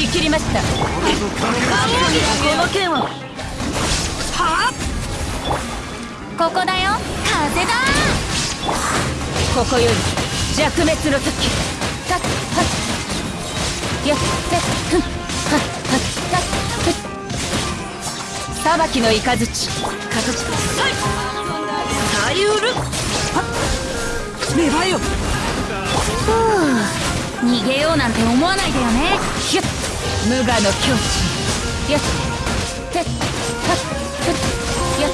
見切りました。この剣ははあ？ここだよ。風だ。ここより弱滅の時。たっはっやっはいはっ芽えよふう逃げようなんて思わないでよねひゅっ無我の境地。やってはっふっやっ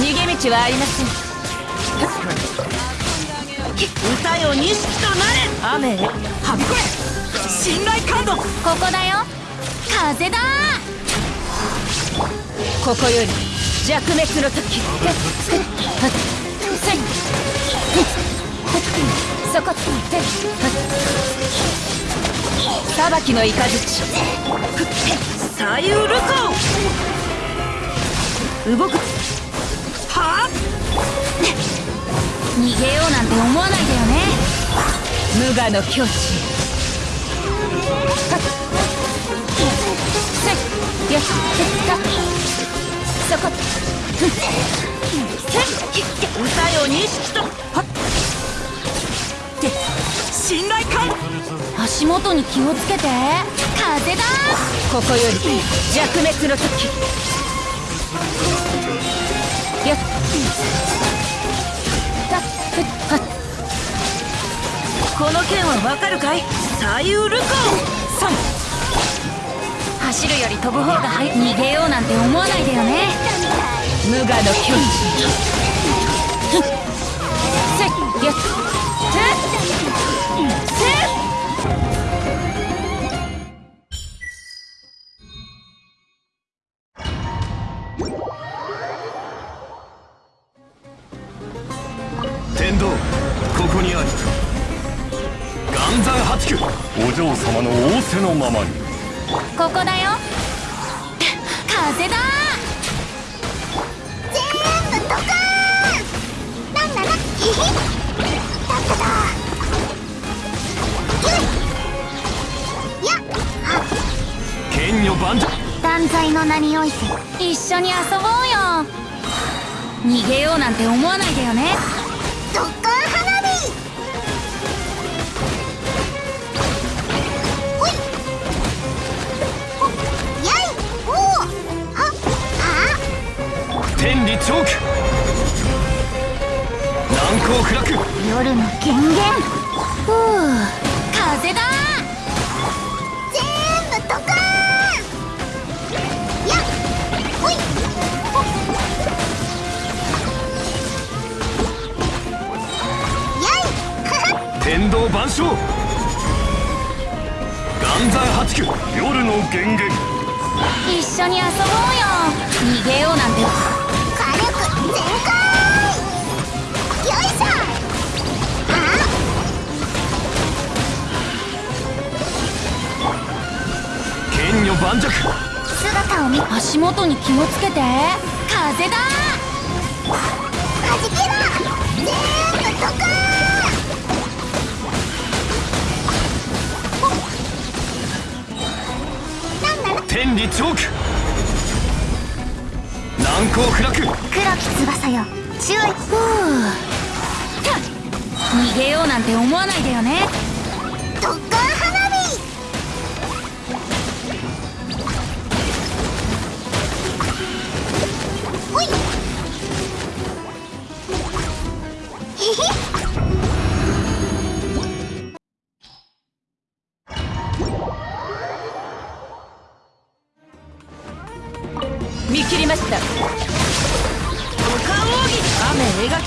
逃げ道はありません。歌よ錦となれ。雨へ。はびこれ。信頼感度ここだよ。風だ。ここより弱滅の時。そこって裁きの雷。さゆるこ動く。はあ。逃げようなんて思わないでよね。無我の境地。はっ。せいやっ。たそこふんせい歌よ錦とはっ。っ。て信頼感足元に気をつけて。風だ。ここより弱滅の時。やっ。この剣はわかるかい？さゆるこ3走るより飛ぶ方が早い。逃げようなんて思わないでよね。無我の境地せいやっ天道ここにあり岩山八九。お嬢様の仰せのままに。ここだよ。風だ。全部ドカーンなんならヒヒッ。だっただ。ゆいやは剣女万丈断罪の名において一緒に遊ぼうよ。逃げようなんて思わないでよねドッカー花火。ほい。ほやい。おおはあ。天理チョーク難攻不落。夜の権限ふう天道万象。岩山八九。夜の源元一緒に遊ぼうよ。逃げようなんて。火力全開。よいしょ。あ剣女盤石。姿を見足元に気をつけて。風だ。はじけろ。全部ドカーンなんなら天理チョーク難攻不落。黒き翼よ。注意ふう。逃げようなんて思わないでよね。ド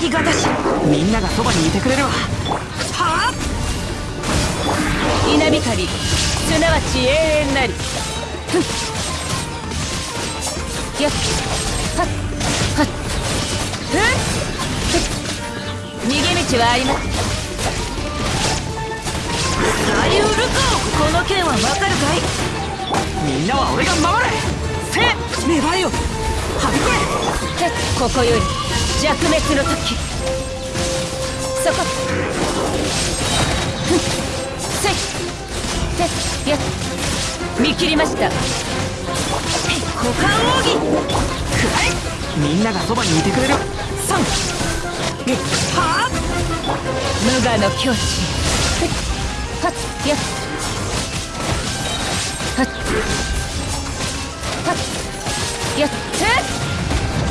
雨描きがたしみんながそばにいてくれるわ。はあ？稲光すなわち永遠なり。ふんやっ。はっ。はっ。ふっ。逃げ道はありますさゆるここの剣はわかるかい？みんなは俺が守れ。せ芽生えよ。はびこれ。ここより。弱滅の時。そこ。ふんせ。い見切りました。股間奥義くらえ。みんながそばにいてくれる。三えはあ無我の境地はっ。やっ。はっ。はっ。やっふっ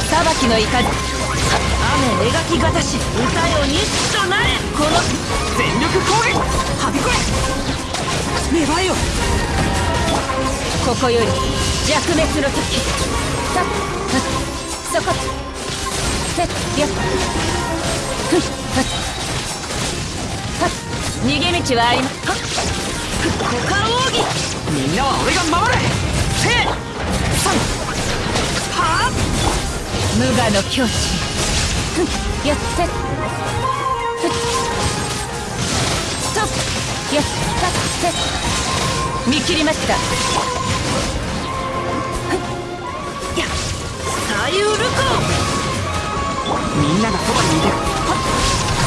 裁きの雷雨描きがたし歌よ日となれこの全力攻撃はびこれ芽生えよここより弱滅の時さっはっそこせっやっふっはっはっ逃げ道はありまはっ股間奥義みんなは俺が守れせ三はあ無我の境地やってふっとやったって見切りましたや左右ルコみんながそばにいてはっ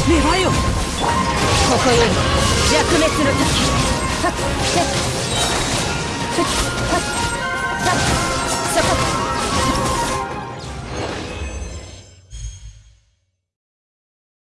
芽生えよここより弱滅の時はっせっふっはっ